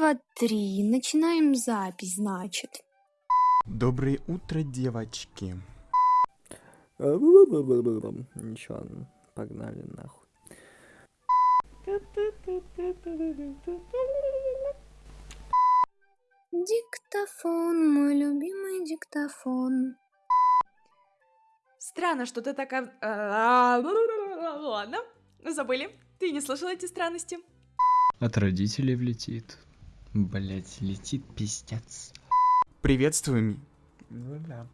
два, три. Начинаем запись, значит. Доброе утро, девочки. Ничего, погнали нахуй. Диктофон, мой любимый диктофон. Странно, что ты такая... Ладно, забыли. Ты не слышал эти странности? От родителей влетит. Блять, летит пиздец. Приветствуем. Ну да.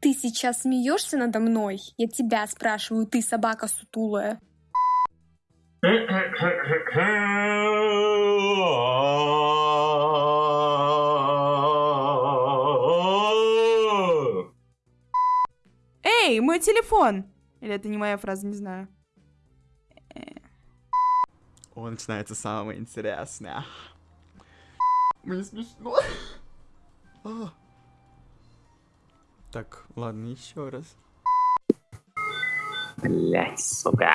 Ты сейчас смеешься надо мной? Я тебя спрашиваю, ты собака сутулая. Эй, мой телефон! Или это не моя фраза, не знаю. О, начинается самое интересное. Мне смешно. А. Так, ладно, еще раз. Блять, сука.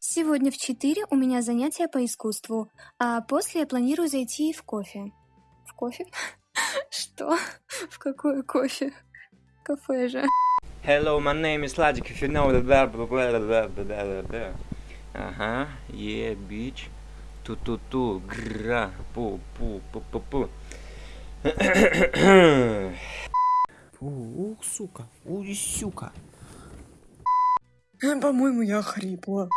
Сегодня в 4 у меня занятия по искусству, а после я планирую зайти в кофе. В кофе? Что? В какое кофе? Кафе же. Hello, my name is Logic, if you know the blah blah blah blah blah blah blah. Ага, yeah, bitch. Ту-ту-ту, гра, пу-пу-пу-пу-пу. Ух, сука, уй, сука. По-моему, я хрипла.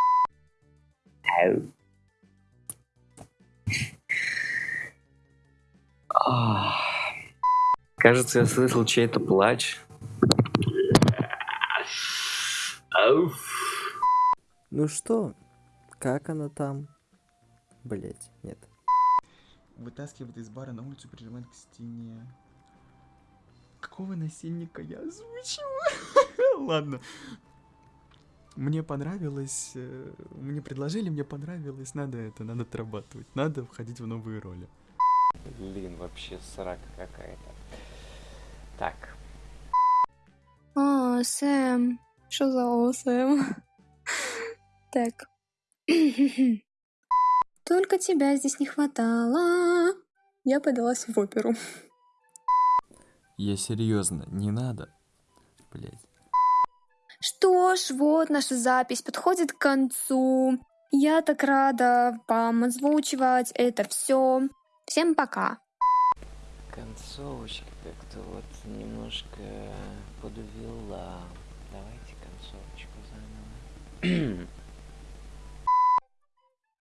Кажется, я слышал чей-то плач. Ну что, как она там? Блять, нет. Вытаскивает из бара на улицу, прижимает к стене. Какого насильника я озвучила? Ладно. Мне понравилось, э, мне предложили, мне понравилось, надо это, надо отрабатывать, надо входить в новые роли. Блин, вообще срака какая-то. Так. О, Сэм. Что за о, Сэм? Так. Только тебя здесь не хватало. Я подалась в оперу. Я серьезно, не надо. Блять. Что ж, вот наша запись подходит к концу. Я так рада вам озвучивать это все. Всем пока. Концовочка как-то вот немножко подвела. Давайте концовочку заново.